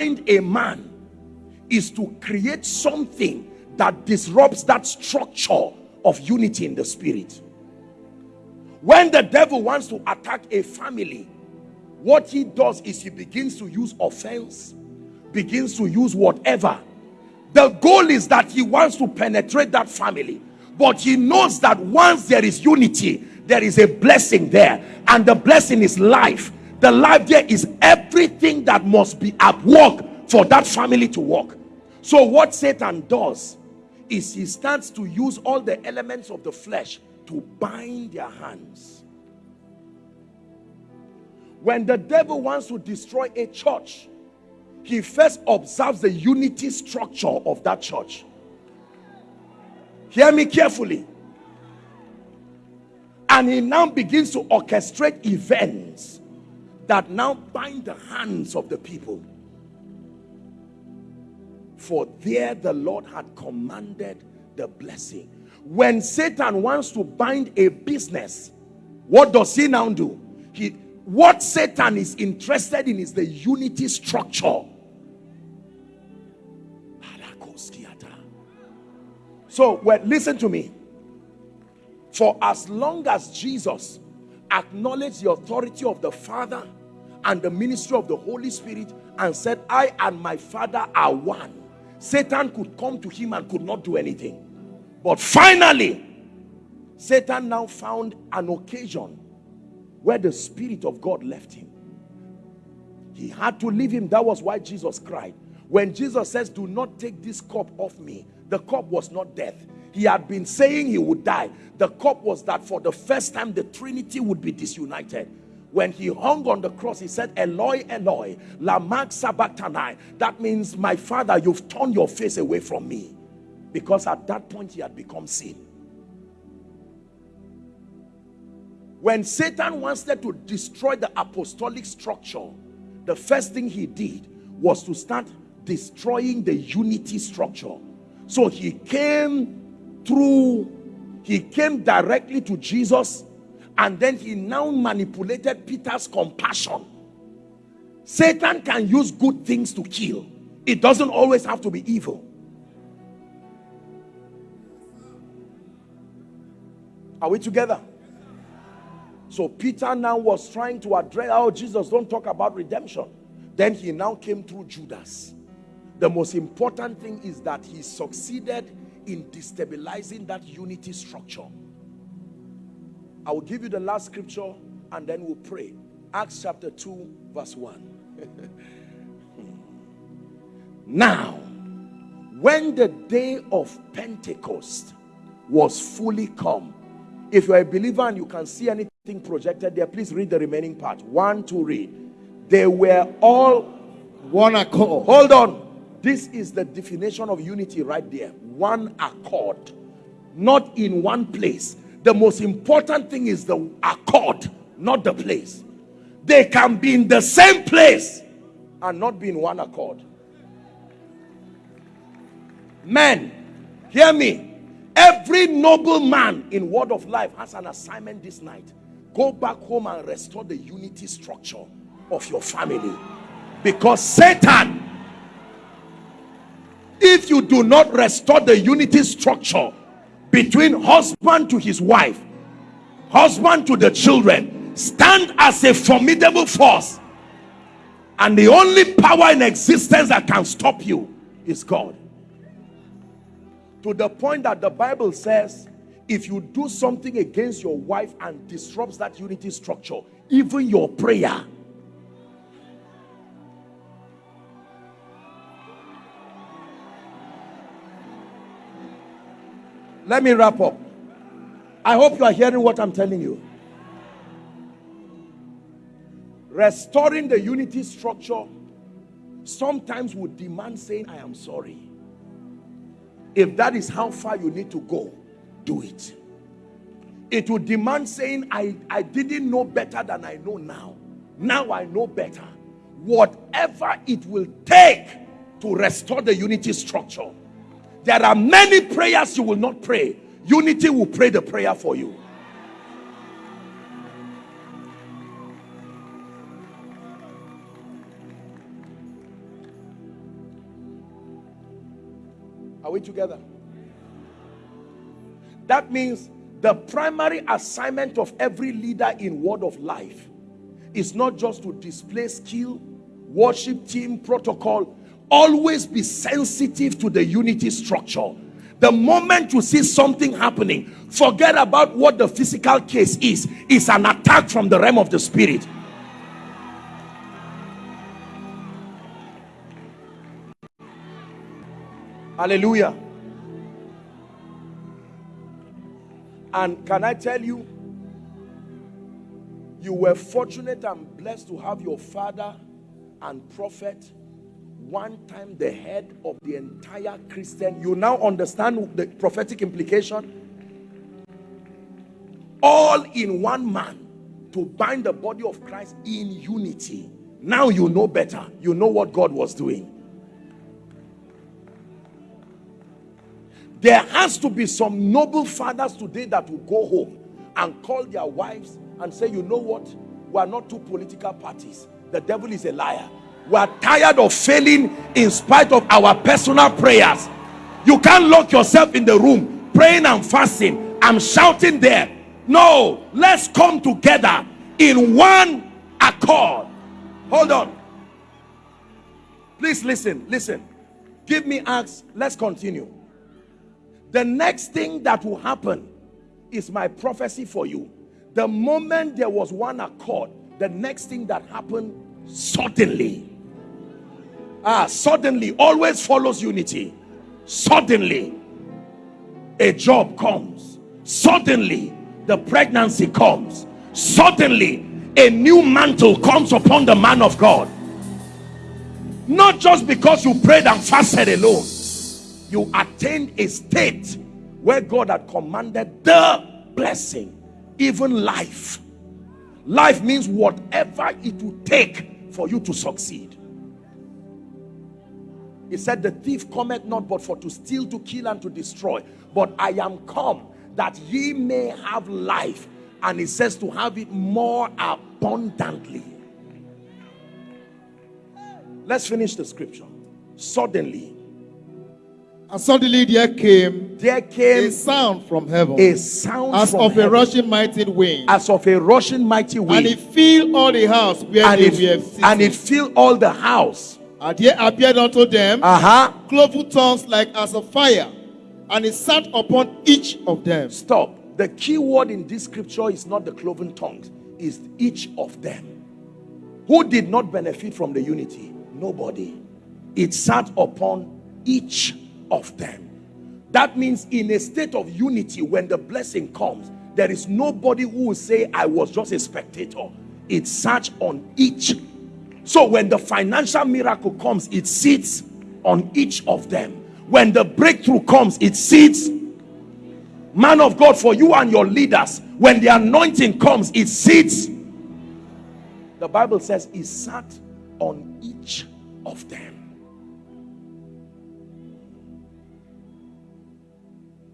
a man is to create something that disrupts that structure of unity in the spirit. When the devil wants to attack a family what he does is he begins to use offense begins to use whatever. The goal is that he wants to penetrate that family but he knows that once there is unity there is a blessing there and the blessing is life the life there is everything that must be at work for that family to work. So what satan does is he starts to use all the elements of the flesh to bind their hands. When the devil wants to destroy a church he first observes the unity structure of that church. Hear me carefully. And he now begins to orchestrate events that now bind the hands of the people. For there the Lord had commanded the blessing. When Satan wants to bind a business what does he now do? He what Satan is interested in is the unity structure. So well listen to me. For as long as Jesus acknowledged the authority of the Father and the ministry of the Holy Spirit and said I and my Father are one. Satan could come to him and could not do anything. But finally Satan now found an occasion where the Spirit of God left him. He had to leave him. That was why Jesus cried. When Jesus says do not take this cup off me the cup was not death. He had been saying he would die. The cup was that for the first time the trinity would be disunited when he hung on the cross he said eloi eloi lama sabachthani that means my father you've turned your face away from me. Because at that point he had become sin. When satan wanted to destroy the apostolic structure the first thing he did was to start destroying the unity structure. So he came through he came directly to jesus and then he now manipulated peter's compassion satan can use good things to kill it doesn't always have to be evil Are we together? So Peter now was trying to address, oh, Jesus, don't talk about redemption. Then he now came through Judas. The most important thing is that he succeeded in destabilizing that unity structure. I will give you the last scripture and then we'll pray. Acts chapter 2 verse 1. Hmm. now, when the day of Pentecost was fully come, if you're a believer and you can see anything projected there, please read the remaining part. One, to read. They were all one accord. Hold on. This is the definition of unity right there. One accord. Not in one place. The most important thing is the accord, not the place. They can be in the same place and not be in one accord. Men, hear me Every noble man in word of life has an assignment this night. Go back home and restore the unity structure of your family. Because Satan, if you do not restore the unity structure between husband to his wife, husband to the children, stand as a formidable force. And the only power in existence that can stop you is God to the point that the Bible says if you do something against your wife and disrupts that unity structure even your prayer let me wrap up I hope you are hearing what I'm telling you restoring the unity structure sometimes would demand saying I am sorry if that is how far you need to go, do it. It would demand saying, I, I didn't know better than I know now. Now I know better. Whatever it will take to restore the unity structure. There are many prayers you will not pray. Unity will pray the prayer for you. Are we together? That means the primary assignment of every leader in Word of Life is not just to display skill, worship team, protocol, Always be sensitive to the unity structure. The moment you see something happening, forget about what the physical case is. It's an attack from the realm of the spirit. Hallelujah. And can I tell you, you were fortunate and blessed to have your father and prophet one time the head of the entire Christian. You now understand the prophetic implication? All in one man to bind the body of Christ in unity. Now you know better. You know what God was doing. There has to be some noble fathers today that will go home and call their wives and say, you know what? We are not two political parties. The devil is a liar. We are tired of failing in spite of our personal prayers. You can't lock yourself in the room praying and fasting. I'm shouting there. No, let's come together in one accord. Hold on. Please listen, listen. Give me Acts. Let's continue. The next thing that will happen is my prophecy for you. The moment there was one accord, the next thing that happened suddenly. Ah, suddenly always follows unity. Suddenly, a job comes. Suddenly, the pregnancy comes. Suddenly, a new mantle comes upon the man of God. Not just because you prayed and fasted alone you attained a state where God had commanded the blessing, even life. Life means whatever it will take for you to succeed. He said, The thief cometh not but for to steal, to kill, and to destroy. But I am come that ye may have life. And he says to have it more abundantly. Let's finish the scripture. Suddenly, and suddenly there came, there came a sound from heaven, a sound as of heaven, a rushing mighty wind, as of a rushing mighty wind, and it filled all the house where and they it, were sitting. and it filled all the house. And there appeared unto them uh-huh. cloven tongues like as of fire, and it sat upon each of them. Stop. The key word in this scripture is not the cloven tongues, is each of them. Who did not benefit from the unity? Nobody. It sat upon each of them. That means in a state of unity, when the blessing comes, there is nobody who will say, I was just a spectator. It sat on each. So when the financial miracle comes, it sits on each of them. When the breakthrough comes, it sits. Man of God, for you and your leaders, when the anointing comes, it sits. The Bible says it sat on each of them.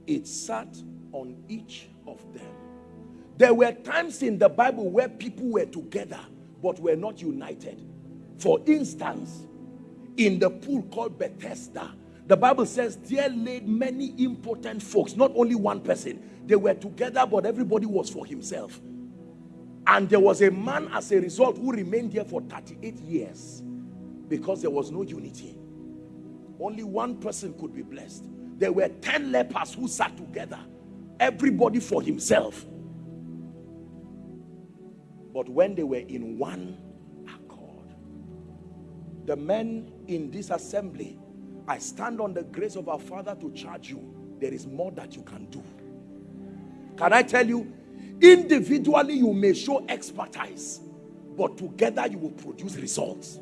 it sat on each of them. There were times in the Bible where people were together but were not united. For instance, in the pool called Bethesda, the Bible says there laid many important folks, not only one person. They were together, but everybody was for himself. And there was a man as a result who remained there for 38 years because there was no unity. Only one person could be blessed there were 10 lepers who sat together everybody for himself but when they were in one the men in this assembly i stand on the grace of our father to charge you. There is more that you can do. Can i tell you individually you may show expertise but together you will produce results